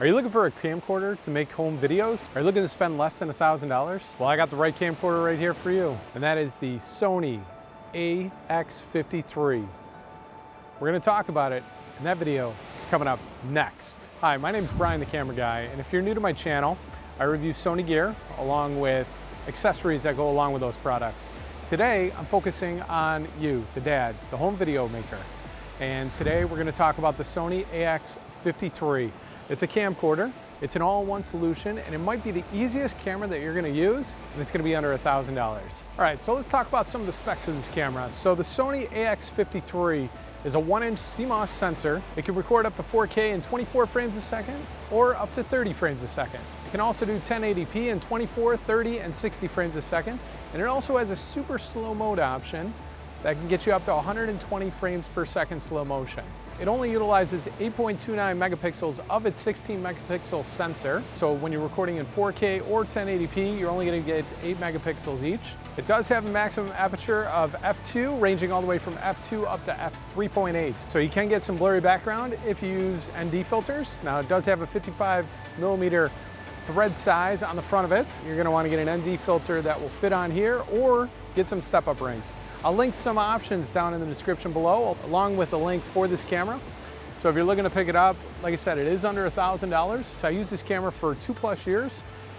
Are you looking for a camcorder to make home videos? Are you looking to spend less than $1,000? Well, I got the right camcorder right here for you, and that is the Sony AX53. We're gonna talk about it, and that video is coming up next. Hi, my name is Brian the Camera Guy, and if you're new to my channel, I review Sony gear along with accessories that go along with those products. Today, I'm focusing on you, the dad, the home video maker. And today we're gonna talk about the Sony AX53. It's a camcorder, it's an all-in-one solution, and it might be the easiest camera that you're gonna use, and it's gonna be under $1,000. All right, so let's talk about some of the specs of this camera. So the Sony AX53 is a one inch CMOS sensor. It can record up to 4K in 24 frames a second or up to 30 frames a second. It can also do 1080p in 24, 30, and 60 frames a second. And it also has a super slow mode option that can get you up to 120 frames per second slow motion. It only utilizes 8.29 megapixels of its 16 megapixel sensor. So when you're recording in 4K or 1080p, you're only gonna get eight megapixels each. It does have a maximum aperture of f2, ranging all the way from f2 up to f3.8. So you can get some blurry background if you use ND filters. Now it does have a 55 millimeter thread size on the front of it. You're gonna to want to get an ND filter that will fit on here or get some step-up rings. I'll link some options down in the description below, along with a link for this camera. So if you're looking to pick it up, like I said, it is under $1,000. So I used this camera for two plus years,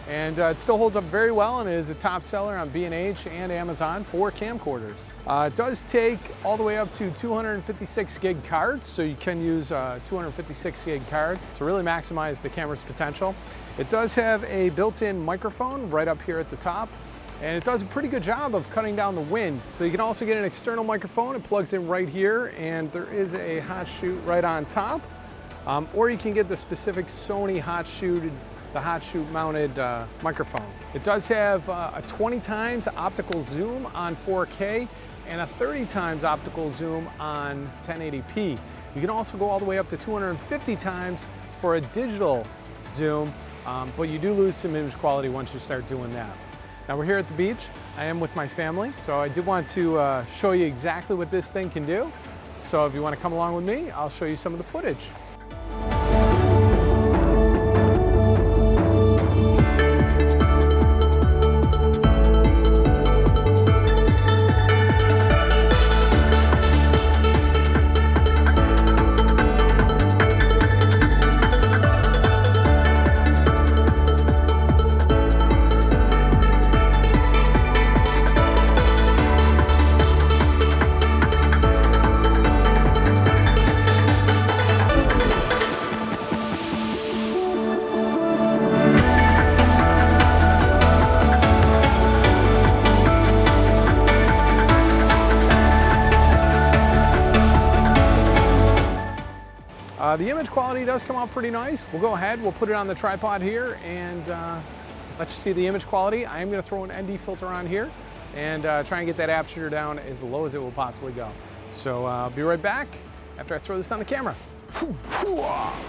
and uh, it still holds up very well and is a top seller on B&H and Amazon for camcorders. Uh, it does take all the way up to 256 gig cards, so you can use a 256 gig card to really maximize the camera's potential. It does have a built-in microphone right up here at the top, and it does a pretty good job of cutting down the wind. So you can also get an external microphone, it plugs in right here, and there is a hot shoe right on top. Um, or you can get the specific Sony hot shoe, the hot shoe mounted uh, microphone. It does have uh, a 20 times optical zoom on 4K and a 30 times optical zoom on 1080p. You can also go all the way up to 250 times for a digital zoom, um, but you do lose some image quality once you start doing that. Now we're here at the beach. I am with my family, so I did want to uh, show you exactly what this thing can do. So if you want to come along with me, I'll show you some of the footage. Uh, the image quality does come out pretty nice. We'll go ahead, we'll put it on the tripod here and uh, let you see the image quality. I am gonna throw an ND filter on here and uh, try and get that aperture down as low as it will possibly go. So uh, I'll be right back after I throw this on the camera.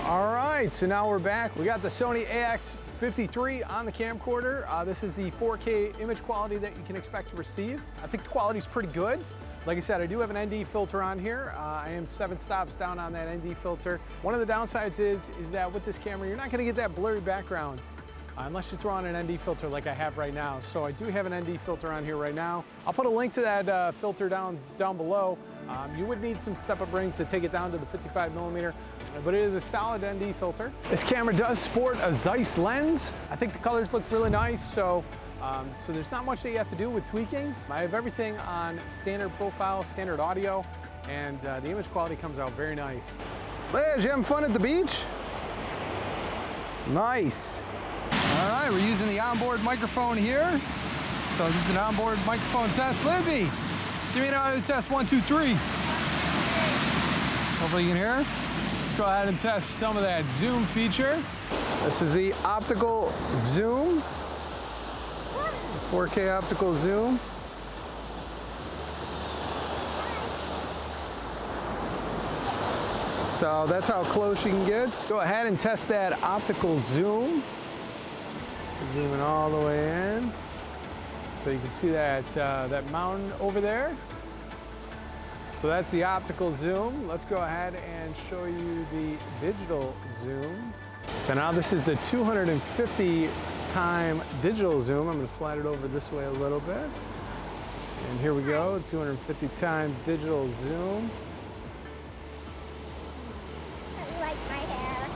All right, so now we're back. We got the Sony AX53 on the camcorder. Uh, this is the 4K image quality that you can expect to receive. I think the quality is pretty good. Like I said, I do have an ND filter on here. Uh, I am seven stops down on that ND filter. One of the downsides is, is that with this camera, you're not gonna get that blurry background unless you throw on an ND filter like I have right now. So I do have an ND filter on here right now. I'll put a link to that uh, filter down, down below. Um, you would need some step-up rings to take it down to the 55 millimeter, but it is a solid ND filter. This camera does sport a Zeiss lens. I think the colors look really nice, so um, so there's not much that you have to do with tweaking. I have everything on standard profile, standard audio, and uh, the image quality comes out very nice. Liz, you having fun at the beach? Nice. All right, we're using the onboard microphone here. So this is an onboard microphone test. Lizzie, give me an audio test, one, two, three. Hopefully you can hear. Let's go ahead and test some of that zoom feature. This is the optical zoom. 4K optical zoom. So that's how close you can get. Go ahead and test that optical zoom. Zooming all the way in. So you can see that, uh, that mountain over there. So that's the optical zoom. Let's go ahead and show you the digital zoom. So now this is the 250 time digital zoom. I'm gonna slide it over this way a little bit. And here we go, 250 time digital zoom. You like my hair?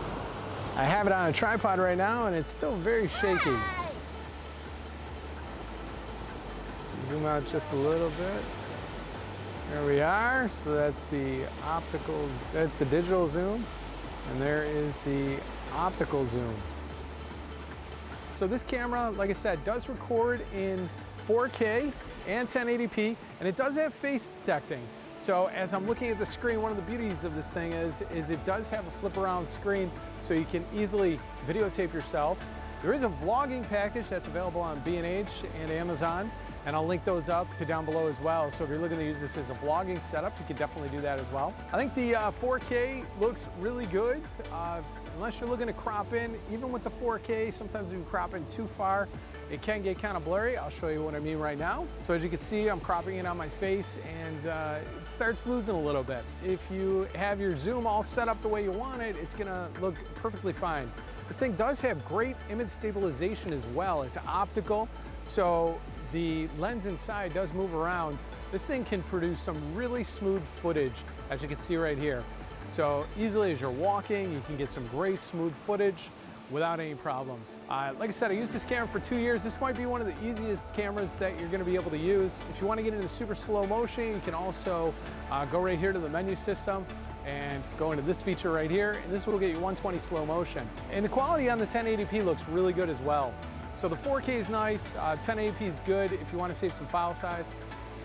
I have it on a tripod right now and it's still very shaky. Hi. Zoom out just a little bit. There we are. So that's the optical, that's the digital zoom. And there is the optical zoom. So this camera, like I said, does record in 4K and 1080p, and it does have face detecting. So as I'm looking at the screen, one of the beauties of this thing is, is it does have a flip around screen so you can easily videotape yourself. There is a vlogging package that's available on B&H and Amazon, and I'll link those up to down below as well. So if you're looking to use this as a vlogging setup, you can definitely do that as well. I think the uh, 4K looks really good. Uh, unless you're looking to crop in, even with the 4K, sometimes you crop in too far, it can get kind of blurry. I'll show you what I mean right now. So as you can see, I'm cropping it on my face and uh, it starts losing a little bit. If you have your zoom all set up the way you want it, it's gonna look perfectly fine. This thing does have great image stabilization as well. It's optical, so the lens inside does move around. This thing can produce some really smooth footage, as you can see right here. So easily as you're walking, you can get some great smooth footage without any problems. Uh, like I said, I used this camera for two years. This might be one of the easiest cameras that you're gonna be able to use. If you wanna get into super slow motion, you can also uh, go right here to the menu system and go into this feature right here, and this will get you 120 slow motion. And the quality on the 1080p looks really good as well. So the 4K is nice, uh, 1080p is good if you wanna save some file size.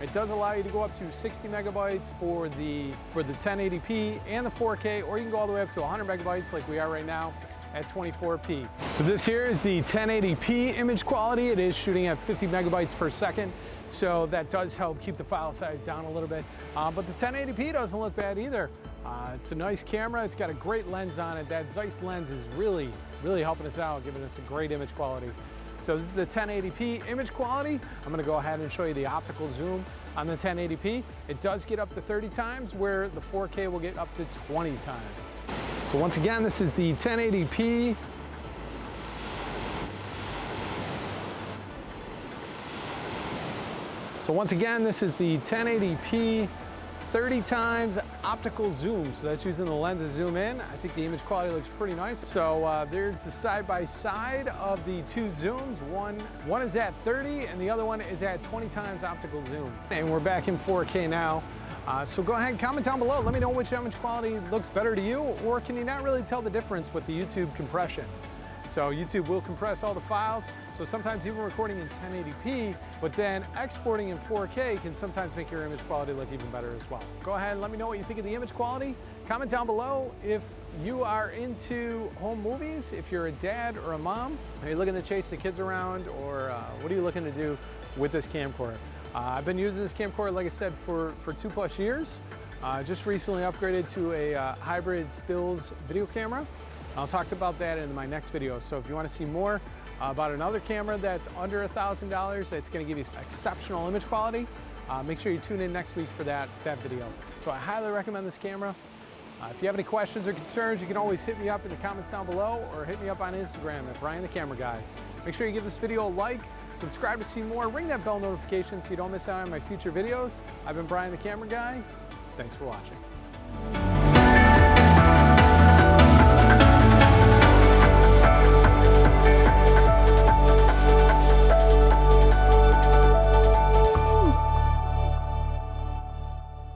It does allow you to go up to 60 megabytes for the, for the 1080p and the 4K, or you can go all the way up to 100 megabytes like we are right now at 24p. So this here is the 1080p image quality. It is shooting at 50 megabytes per second. So that does help keep the file size down a little bit. Uh, but the 1080p doesn't look bad either. Uh, it's a nice camera. It's got a great lens on it. That Zeiss lens is really, really helping us out, giving us a great image quality. So this is the 1080p image quality. I'm gonna go ahead and show you the optical zoom on the 1080p. It does get up to 30 times where the 4K will get up to 20 times. So once again, this is the 1080p. So once again, this is the 1080p 30 times optical zoom. So that's using the lens to zoom in. I think the image quality looks pretty nice. So uh, there's the side-by-side -side of the two zooms. One, one is at 30 and the other one is at 20 times optical zoom. And we're back in 4K now. Uh, so go ahead and comment down below. Let me know which image quality looks better to you or can you not really tell the difference with the YouTube compression? So YouTube will compress all the files. So sometimes even recording in 1080p, but then exporting in 4K can sometimes make your image quality look even better as well. Go ahead and let me know what you think of the image quality. Comment down below if you are into home movies, if you're a dad or a mom, are you looking to chase the kids around or uh, what are you looking to do with this camcorder? Uh, I've been using this camcorder, like I said, for, for two plus years. Uh, just recently upgraded to a uh, hybrid stills video camera. I'll talk about that in my next video. So if you want to see more about another camera that's under $1,000 that's going to give you exceptional image quality, uh, make sure you tune in next week for that, that video. So I highly recommend this camera. Uh, if you have any questions or concerns, you can always hit me up in the comments down below or hit me up on Instagram at Brian the Camera Guy. Make sure you give this video a like, subscribe to see more, ring that bell notification so you don't miss out on my future videos. I've been Brian the Camera Guy. Thanks for watching.